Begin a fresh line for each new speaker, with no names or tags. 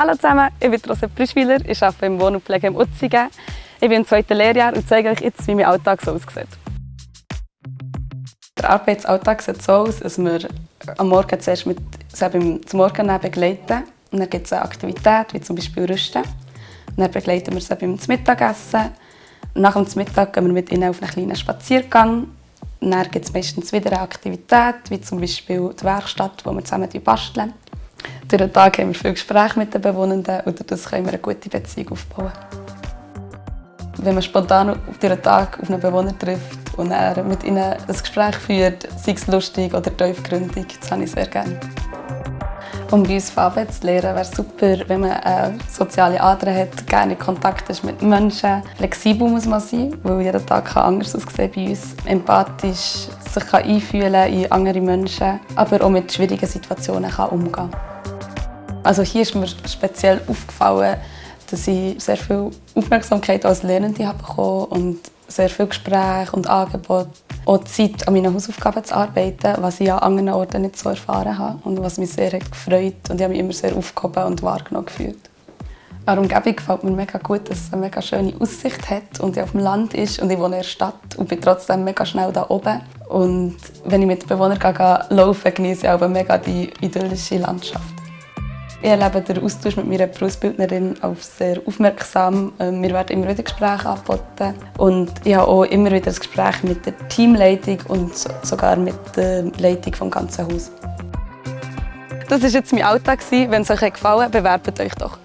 Hallo zusammen, ich bin Rosette Prischwiler, ich arbeite im Wohn- und Pflegeheim Utzingen. Ich bin im zweiten Lehrjahr und zeige euch jetzt, wie mein Alltag so aussieht. Der Arbeitsalltag sieht so aus, dass wir am Morgen zuerst mit, so beim, zum Morgen begleiten. Und dann gibt es eine Aktivität, wie zum Beispiel Rüsten. Und dann begleiten wir sie beim Mittagessen. Nach dem Mittag gehen wir mit ihnen auf einen kleinen Spaziergang. Und dann gibt es meistens wieder eine Aktivität, wie zum Beispiel die Werkstatt, wo wir zusammen basteln. Durch den Tag haben wir viele Gespräche mit den Bewohnenden und dadurch können wir eine gute Beziehung aufbauen. Wenn man spontan auf den Tag auf einen Bewohner trifft und er mit ihnen ein Gespräch führt, sei es lustig oder tiefgründig, das habe ich sehr gerne. Um bei uns Farbe zu lernen, wäre es super, wenn man eine soziale Ader hat, gerne Kontakt ist mit Menschen. Flexibel muss man sein, weil jeder Tag kann anders aussehen bei uns. Empathisch sich kann einfühlen in andere Menschen, aber auch mit schwierigen Situationen kann umgehen. Also hier ist mir speziell aufgefallen, dass ich sehr viel Aufmerksamkeit als Lernende habe bekommen und sehr viel Gespräche und Angebote. Auch Zeit, an meinen Hausaufgaben zu arbeiten, was ich an anderen Orten nicht so erfahren habe und was mich sehr hat gefreut und ich habe mich immer sehr aufgehoben und wahrgenommen gefühlt. An der Umgebung gefällt mir mega gut, dass es eine mega schöne Aussicht hat und ich auf dem Land ist und ich wohne in der Stadt und bin trotzdem mega schnell da oben. Und wenn ich mit den Bewohnern gehe, genieße ich auch mega die idyllische Landschaft. Ich erlebe den Austausch mit meiner Berufsbildnerin auf sehr aufmerksam. Ähm, wir werden immer wieder Gespräche angeboten. Und ich habe auch immer wieder ein Gespräch mit der Teamleitung und sogar mit der Leitung des ganzen Hauses. Das war jetzt mein Alltag. Wenn es euch gefallen hat, bewerbt euch doch.